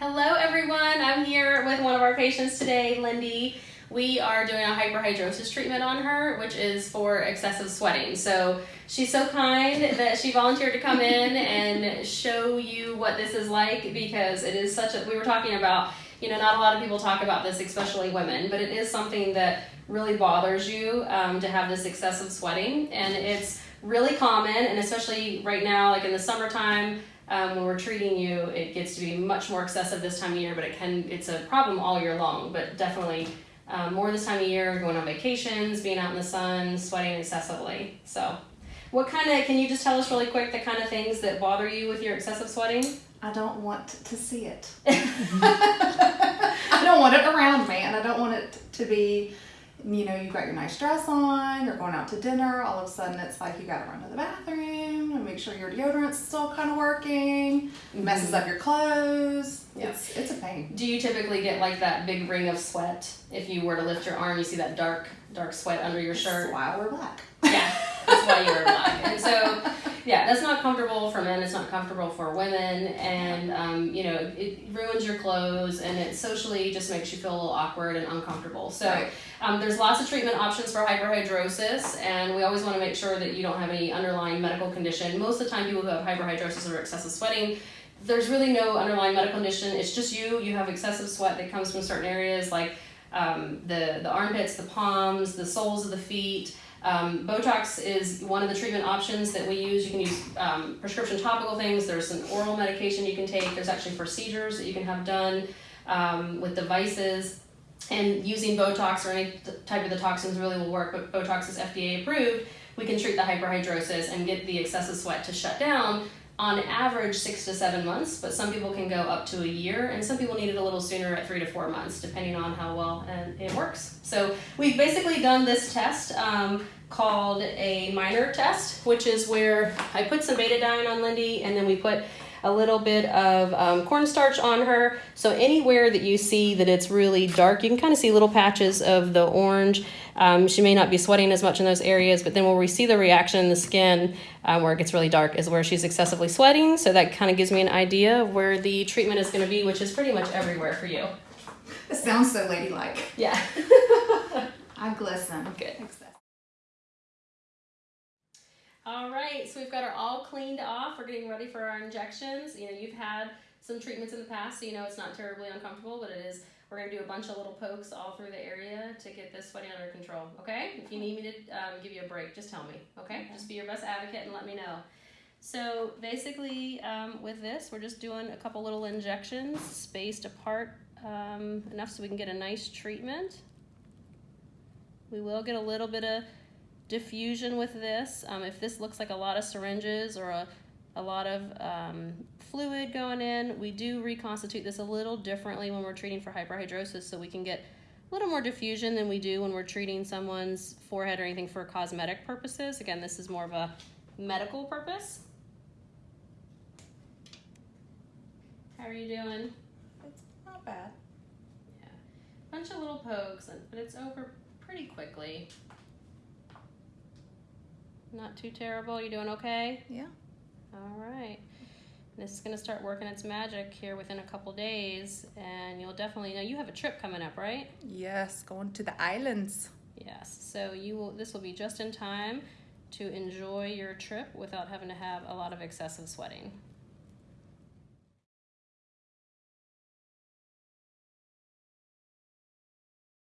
Hello everyone, I'm here with one of our patients today, Lindy. We are doing a hyperhidrosis treatment on her, which is for excessive sweating. So she's so kind that she volunteered to come in and show you what this is like because it is such a, we were talking about, you know, not a lot of people talk about this, especially women, but it is something that really bothers you um, to have this excessive sweating. And it's really common, and especially right now, like in the summertime, um, when we're treating you, it gets to be much more excessive this time of year, but it can, it's a problem all year long, but definitely um, more this time of year, going on vacations, being out in the sun, sweating excessively. So, what kind of, can you just tell us really quick the kind of things that bother you with your excessive sweating? I don't want to see it. I don't want it around me, and I don't want it to be you know, you've got your nice dress on, you're going out to dinner, all of a sudden it's like you gotta run to the bathroom and make sure your deodorant's still kind of working, mm-hmm. messes up your clothes. Yeah. It's, it's a pain. Do you typically get like that big ring of sweat? If you were to lift your arm, you see that dark, dark sweat under your shirt? That's why I wear black. Yeah, that's why you wear black. And so yeah, that's not comfortable for men. It's not comfortable for women, and um, you know it ruins your clothes, and it socially just makes you feel a little awkward and uncomfortable. So right. um, there's lots of treatment options for hyperhidrosis, and we always want to make sure that you don't have any underlying medical condition. Most of the time, people who have hyperhidrosis or excessive sweating there's really no underlying medical condition. It's just you. You have excessive sweat that comes from certain areas like um, the the armpits, the palms, the soles of the feet. Um, Botox is one of the treatment options that we use. You can use um, prescription topical things. There's an oral medication you can take. There's actually procedures that you can have done um, with devices. And using Botox or any type of the toxins really will work, but Botox is FDA approved. We can treat the hyperhidrosis and get the excessive sweat to shut down on average six to seven months, but some people can go up to a year, and some people need it a little sooner at three to four months, depending on how well it works. So we've basically done this test um, called a minor test, which is where I put some betadine on Lindy, and then we put a little bit of um, cornstarch on her. So anywhere that you see that it's really dark, you can kind of see little patches of the orange. Um, she may not be sweating as much in those areas, but then where we see the reaction in the skin um, where it gets really dark is where she's excessively sweating. So that kind of gives me an idea of where the treatment is going to be, which is pretty much everywhere for you. It sounds so ladylike. Yeah. I glisten. Good. All right, so we've got her all cleaned off. We're getting ready for our injections. You know, you've had some treatments in the past, so you know it's not terribly uncomfortable, but it is. We're gonna do a bunch of little pokes all through the area to get this sweating under control. Okay? If you need me to um, give you a break, just tell me. Okay? okay? Just be your best advocate and let me know. So basically, um, with this, we're just doing a couple little injections spaced apart um, enough so we can get a nice treatment. We will get a little bit of diffusion with this. Um, if this looks like a lot of syringes or a, a lot of um, fluid going in, we do reconstitute this a little differently when we're treating for hyperhidrosis so we can get a little more diffusion than we do when we're treating someone's forehead or anything for cosmetic purposes. Again, this is more of a medical purpose. How are you doing? It's not bad. Yeah, bunch of little pokes, but it's over pretty quickly. Not too terrible. You doing okay? Yeah. All right. This is going to start working its magic here within a couple days, and you'll definitely know you have a trip coming up, right? Yes, going to the islands. Yes. So you will. This will be just in time to enjoy your trip without having to have a lot of excessive sweating.